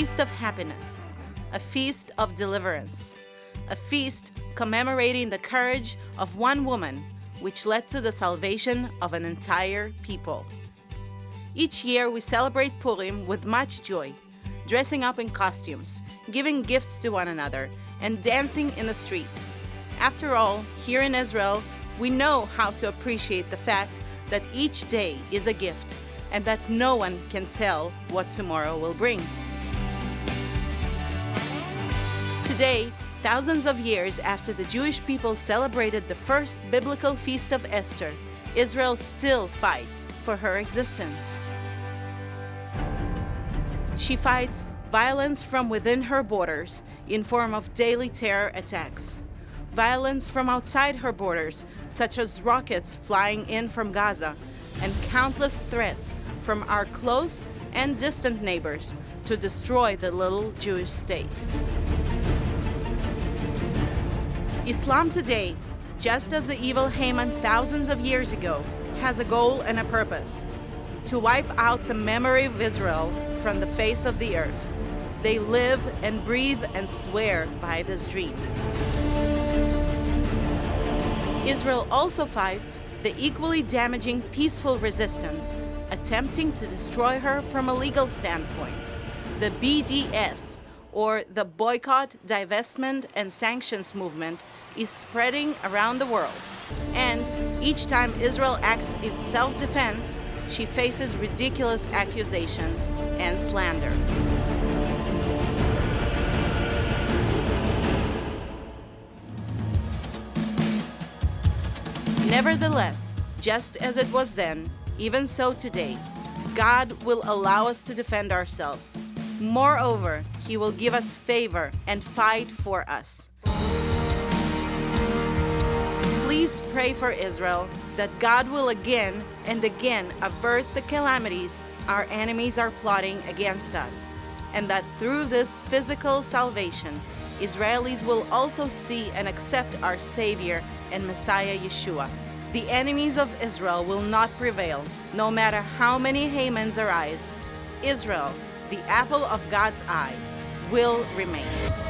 Feast of happiness, a feast of deliverance, a feast commemorating the courage of one woman which led to the salvation of an entire people. Each year we celebrate Purim with much joy, dressing up in costumes, giving gifts to one another, and dancing in the streets. After all, here in Israel, we know how to appreciate the fact that each day is a gift and that no one can tell what tomorrow will bring. Today, thousands of years after the Jewish people celebrated the first biblical feast of Esther, Israel still fights for her existence. She fights violence from within her borders in form of daily terror attacks, violence from outside her borders, such as rockets flying in from Gaza, and countless threats from our close and distant neighbors to destroy the little Jewish state. Islam today, just as the evil Haman thousands of years ago, has a goal and a purpose to wipe out the memory of Israel from the face of the earth. They live and breathe and swear by this dream. Israel also fights the equally damaging peaceful resistance, attempting to destroy her from a legal standpoint. The BDS, or the Boycott, Divestment and Sanctions Movement, is spreading around the world. And each time Israel acts in self-defense, she faces ridiculous accusations and slander. Nevertheless, just as it was then, even so today, God will allow us to defend ourselves. Moreover, He will give us favor and fight for us. Please pray for Israel that God will again and again avert the calamities our enemies are plotting against us, and that through this physical salvation, Israelis will also see and accept our Savior and Messiah Yeshua. The enemies of Israel will not prevail, no matter how many Hamans arise. Israel, the apple of God's eye, will remain.